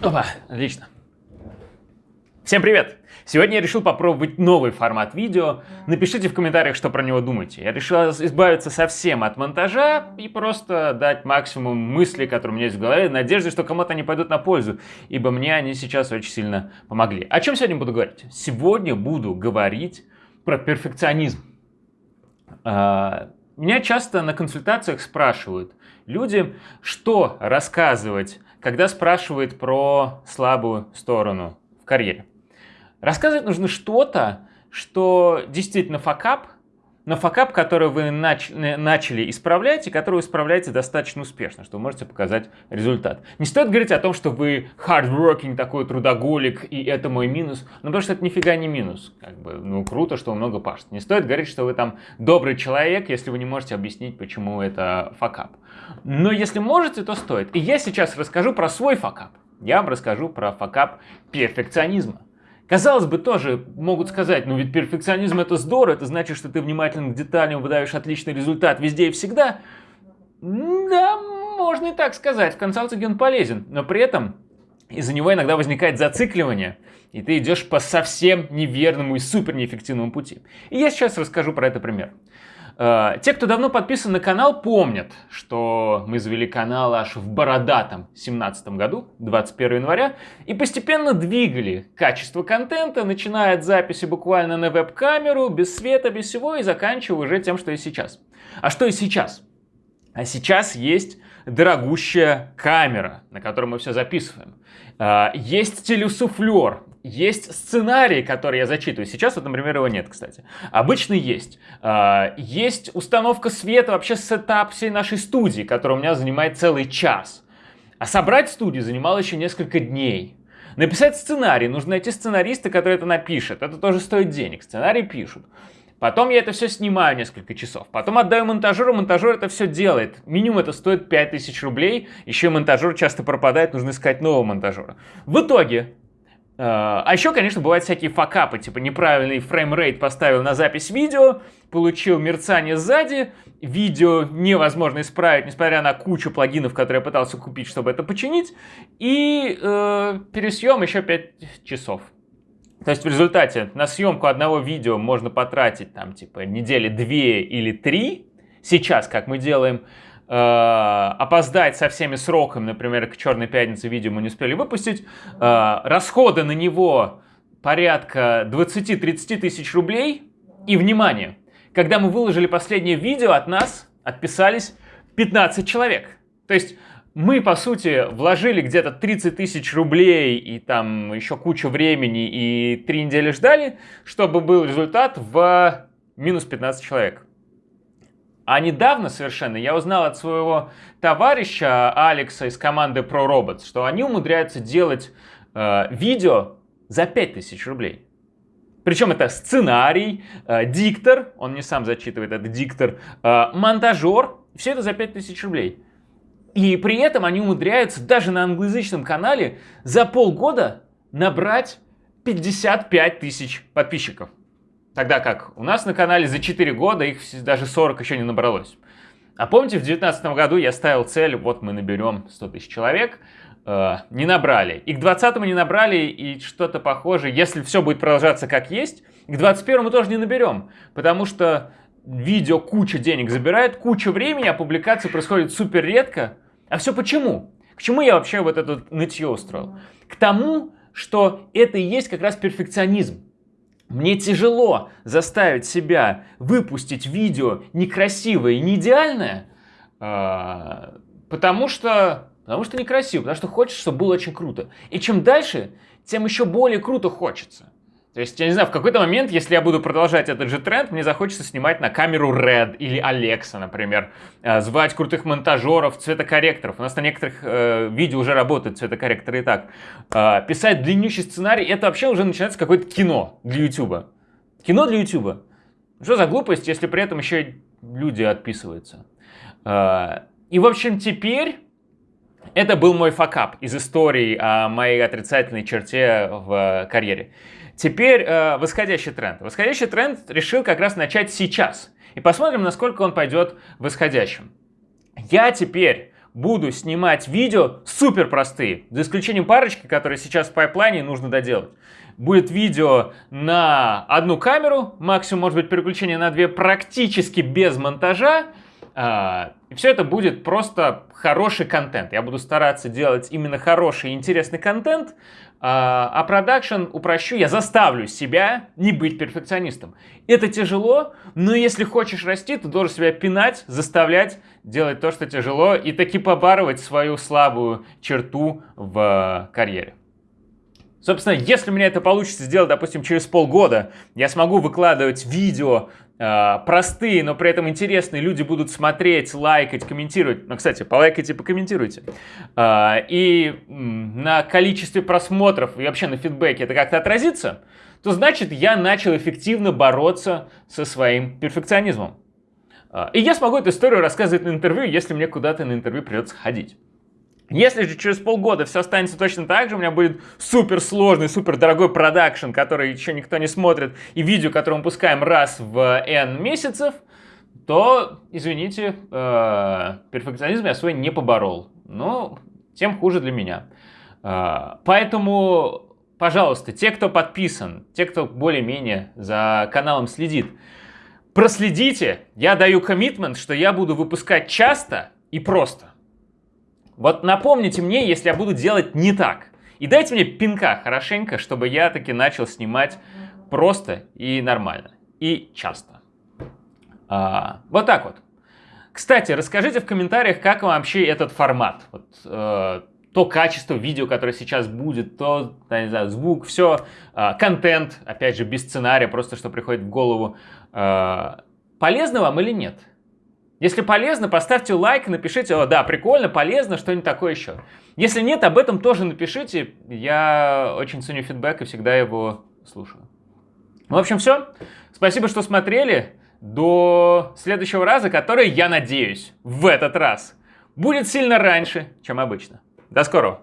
Опа, отлично. Всем привет! Сегодня я решил попробовать новый формат видео. Напишите в комментариях, что про него думаете. Я решил избавиться совсем от монтажа и просто дать максимум мыслей, которые у меня есть в голове, надежды, что кому-то они пойдут на пользу, ибо мне они сейчас очень сильно помогли. О чем сегодня буду говорить? Сегодня буду говорить про перфекционизм. А, меня часто на консультациях спрашивают люди, что рассказывать, когда спрашивают про слабую сторону в карьере. Рассказывать нужно что-то, что действительно факап, но факап, который вы нач начали исправлять и который вы исправляете достаточно успешно, что вы можете показать результат. Не стоит говорить о том, что вы hardworking, такой трудоголик, и это мой минус, ну потому что это нифига не минус. Как бы, ну круто, что вы много пашете. Не стоит говорить, что вы там добрый человек, если вы не можете объяснить, почему это факап. Но если можете, то стоит. И я сейчас расскажу про свой факап. Я вам расскажу про факап перфекционизма. Казалось бы, тоже могут сказать, ну ведь перфекционизм это здорово, это значит, что ты внимателен к деталям, выдаешь отличный результат везде и всегда. Да, можно и так сказать, в консалтинге он полезен, но при этом из-за него иногда возникает зацикливание, и ты идешь по совсем неверному и супер неэффективному пути. И я сейчас расскажу про это пример. Э, те, кто давно подписан на канал, помнят, что мы завели канал аж в бородатом 17 году, 21 января, и постепенно двигали качество контента, начиная от записи буквально на веб-камеру, без света, без всего, и заканчивая уже тем, что и сейчас. А что и сейчас? А сейчас есть дорогущая камера, на которой мы все записываем. Э, есть телесуфлер, есть сценарий, который я зачитываю. Сейчас вот, например, его нет, кстати. Обычно есть. А, есть установка света, вообще сетап всей нашей студии, которая у меня занимает целый час. А собрать студию занимало еще несколько дней. Написать сценарий, нужно найти сценариста, который это напишет. Это тоже стоит денег, сценарий пишут. Потом я это все снимаю несколько часов. Потом отдаю монтажеру, монтажер это все делает. Минимум это стоит 5000 рублей. Еще монтажер часто пропадает, нужно искать нового монтажера. В итоге а, а еще, конечно, бывают всякие факапы, типа неправильный frame rate поставил на запись видео, получил мерцание сзади, видео невозможно исправить, несмотря на кучу плагинов, которые я пытался купить, чтобы это починить, и э, пересъем еще 5 часов. То есть в результате на съемку одного видео можно потратить там типа недели 2 или 3, сейчас, как мы делаем, Э, опоздать со всеми сроками, например, к Черной Пятнице видео мы не успели выпустить, э, расходы на него порядка 20-30 тысяч рублей. И, внимание, когда мы выложили последнее видео, от нас отписались 15 человек. То есть мы, по сути, вложили где-то 30 тысяч рублей и там еще кучу времени и три недели ждали, чтобы был результат в минус 15 человек. А недавно совершенно я узнал от своего товарища Алекса из команды ProRobots, что они умудряются делать э, видео за 5000 рублей. Причем это сценарий, э, диктор, он не сам зачитывает, это диктор, э, монтажер, все это за 5000 рублей. И при этом они умудряются даже на англоязычном канале за полгода набрать 55 тысяч подписчиков. Тогда как у нас на канале за 4 года их даже 40 еще не набралось. А помните, в 2019 году я ставил цель, вот мы наберем 100 тысяч человек, э, не набрали. И к 2020 не набрали, и что-то похожее, если все будет продолжаться как есть, к 2021 мы тоже не наберем, потому что видео куча денег забирает, куча времени, а публикация происходит супер редко. А все почему? К чему я вообще вот это нытье устроил? К тому, что это и есть как раз перфекционизм. Мне тяжело заставить себя выпустить видео некрасивое и не идеальное, а, потому что, потому что некрасиво, потому что хочется, чтобы было очень круто. И чем дальше, тем еще более круто хочется. То есть, я не знаю, в какой-то момент, если я буду продолжать этот же тренд, мне захочется снимать на камеру Red или Alexa, например, э, звать крутых монтажеров, цветокорректоров. У нас на некоторых э, видео уже работают цветокорректоры и так. Э, писать длиннющий сценарий, это вообще уже начинается какое-то кино для YouTube. Кино для YouTube. Что за глупость, если при этом еще люди отписываются? Э, и, в общем, теперь... Это был мой факап из истории о моей отрицательной черте в карьере. Теперь э, восходящий тренд. Восходящий тренд решил как раз начать сейчас. И посмотрим, насколько он пойдет восходящим. Я теперь буду снимать видео супер простые, за исключением парочки, которые сейчас в пайплайне нужно доделать. Будет видео на одну камеру, максимум может быть переключение на две, практически без монтажа. А, и все это будет просто хороший контент. Я буду стараться делать именно хороший и интересный контент, а, а продакшн упрощу, я заставлю себя не быть перфекционистом. Это тяжело, но если хочешь расти, ты должен себя пинать, заставлять делать то, что тяжело, и таки побарывать свою слабую черту в карьере. Собственно, если у меня это получится сделать, допустим, через полгода, я смогу выкладывать видео простые, но при этом интересные, люди будут смотреть, лайкать, комментировать. Ну, кстати, полайкайте, покомментируйте. Э, и на количестве просмотров и вообще на фидбэке это как-то отразится, то значит я начал эффективно бороться со своим перфекционизмом. Э, и я смогу эту историю рассказывать на интервью, если мне куда-то на интервью придется ходить. Если же через полгода все останется точно так же, у меня будет супер сложный, супер дорогой продакшн, который еще никто не смотрит, и видео, которое мы пускаем раз в N месяцев, то, извините, э, перфекционизм я свой не поборол. Но тем хуже для меня. Э, поэтому, пожалуйста, те, кто подписан, те, кто более-менее за каналом следит, проследите, я даю коммитмент, что я буду выпускать часто и просто. Вот напомните мне, если я буду делать не так. И дайте мне пинка хорошенько, чтобы я таки начал снимать просто и нормально. И часто. А, вот так вот. Кстати, расскажите в комментариях, как вам вообще этот формат. Вот, э, то качество видео, которое сейчас будет, то, не знаю, звук, все, э, контент, опять же, без сценария, просто что приходит в голову. Э, полезно вам или нет? Если полезно, поставьте лайк, напишите, о, да, прикольно, полезно, что-нибудь такое еще. Если нет, об этом тоже напишите. Я очень ценю фидбэк и всегда его слушаю. В общем, все. Спасибо, что смотрели. До следующего раза, который, я надеюсь, в этот раз будет сильно раньше, чем обычно. До скорого!